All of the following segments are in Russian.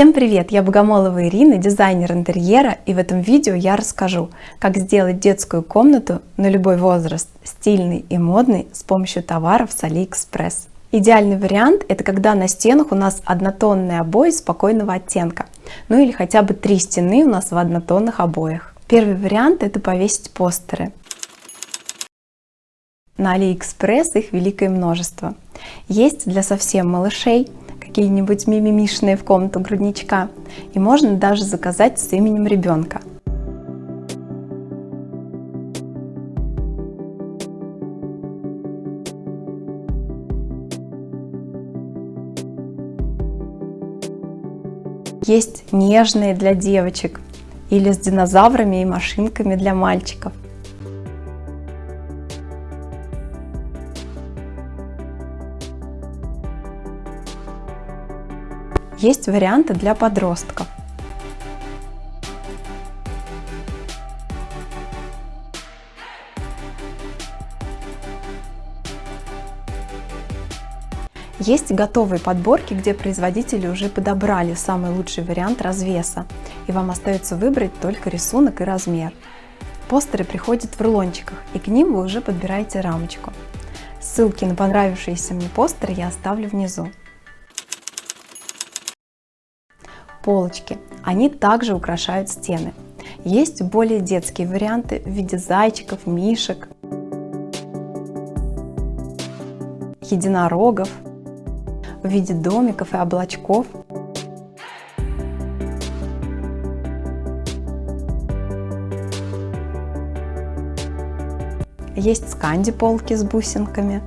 Всем привет! Я Богомолова Ирина, дизайнер интерьера, и в этом видео я расскажу, как сделать детскую комнату на любой возраст, стильный и модный с помощью товаров с AliExpress. Идеальный вариант – это когда на стенах у нас однотонные обои спокойного оттенка, ну или хотя бы три стены у нас в однотонных обоях. Первый вариант – это повесить постеры. На AliExpress их великое множество. Есть для совсем малышей, какие-нибудь мимимишные в комнату грудничка. И можно даже заказать с именем ребенка. Есть нежные для девочек или с динозаврами и машинками для мальчиков. Есть варианты для подростков. Есть готовые подборки, где производители уже подобрали самый лучший вариант развеса, и вам остается выбрать только рисунок и размер. Постеры приходят в рулончиках, и к ним вы уже подбираете рамочку. Ссылки на понравившиеся мне постеры я оставлю внизу. Полочки. Они также украшают стены. Есть более детские варианты в виде зайчиков, мишек, единорогов, в виде домиков и облачков. Есть сканди полки с бусинками.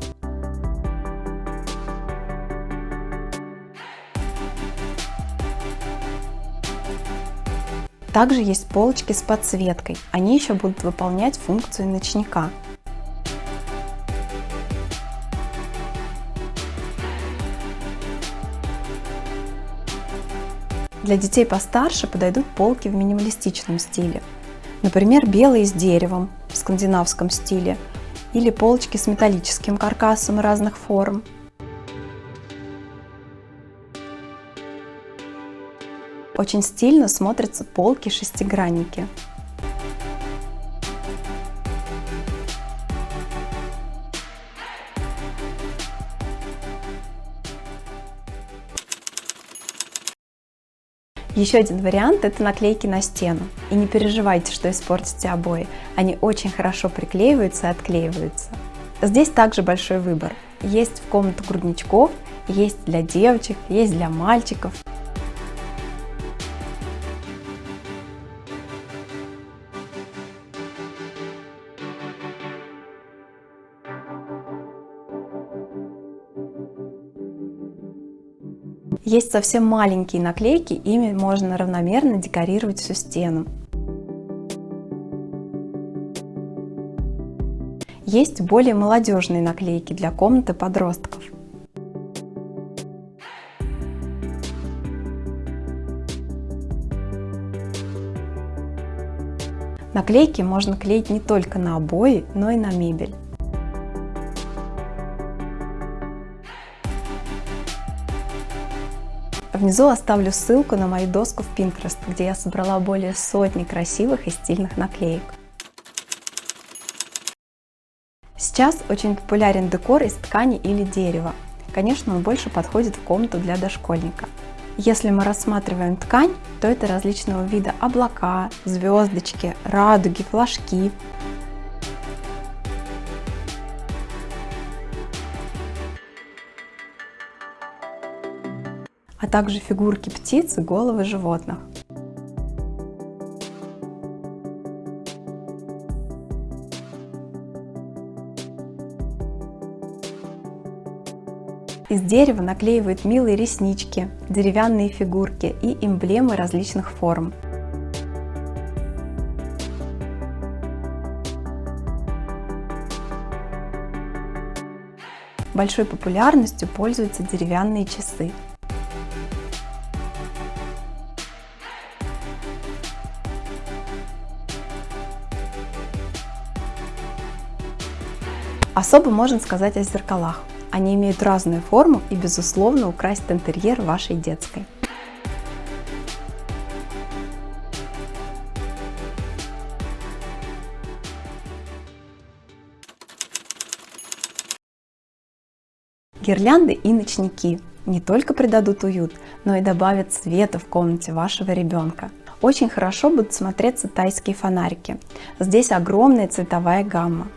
Также есть полочки с подсветкой, они еще будут выполнять функцию ночника. Для детей постарше подойдут полки в минималистичном стиле. Например, белые с деревом в скандинавском стиле или полочки с металлическим каркасом разных форм. Очень стильно смотрятся полки-шестигранники. Еще один вариант – это наклейки на стену. И не переживайте, что испортите обои. Они очень хорошо приклеиваются и отклеиваются. Здесь также большой выбор. Есть в комнату грудничков, есть для девочек, есть для мальчиков. Есть совсем маленькие наклейки, ими можно равномерно декорировать всю стену. Есть более молодежные наклейки для комнаты подростков. Наклейки можно клеить не только на обои, но и на мебель. Внизу оставлю ссылку на мою доску в Pinterest, где я собрала более сотни красивых и стильных наклеек. Сейчас очень популярен декор из ткани или дерева. Конечно, он больше подходит в комнату для дошкольника. Если мы рассматриваем ткань, то это различного вида облака, звездочки, радуги, флажки, также фигурки птиц и головы животных. Из дерева наклеивают милые реснички, деревянные фигурки и эмблемы различных форм. Большой популярностью пользуются деревянные часы. Особо можно сказать о зеркалах. Они имеют разную форму и, безусловно, украсят интерьер вашей детской. Гирлянды и ночники не только придадут уют, но и добавят света в комнате вашего ребенка. Очень хорошо будут смотреться тайские фонарики. Здесь огромная цветовая гамма.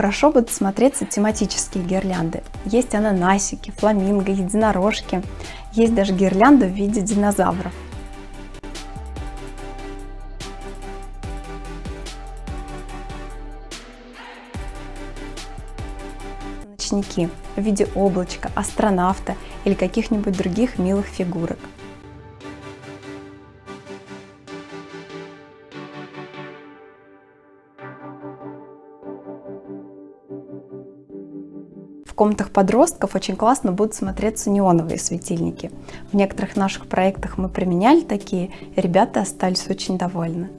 Хорошо будут смотреться тематические гирлянды. Есть ананасики, фламинго, единорожки. Есть даже гирлянда в виде динозавров. ночники в виде облачка, астронавта или каких-нибудь других милых фигурок. Комнатах подростков очень классно будут смотреться неоновые светильники. В некоторых наших проектах мы применяли такие, и ребята остались очень довольны.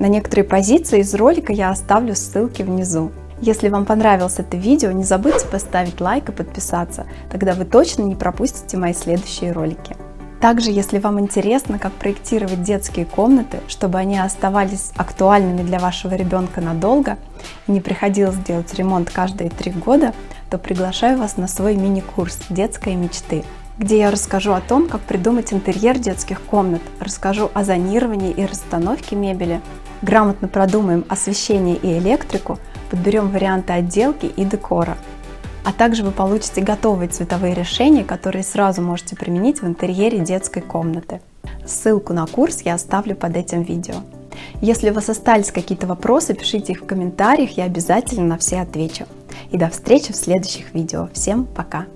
На некоторые позиции из ролика я оставлю ссылки внизу. Если вам понравилось это видео, не забудьте поставить лайк и подписаться, тогда вы точно не пропустите мои следующие ролики. Также, если вам интересно, как проектировать детские комнаты, чтобы они оставались актуальными для вашего ребенка надолго и не приходилось делать ремонт каждые три года, то приглашаю вас на свой мини-курс «Детская мечты», где я расскажу о том, как придумать интерьер детских комнат, расскажу о зонировании и расстановке мебели, грамотно продумаем освещение и электрику, подберем варианты отделки и декора. А также вы получите готовые цветовые решения, которые сразу можете применить в интерьере детской комнаты. Ссылку на курс я оставлю под этим видео. Если у вас остались какие-то вопросы, пишите их в комментариях, я обязательно на все отвечу. И до встречи в следующих видео. Всем пока!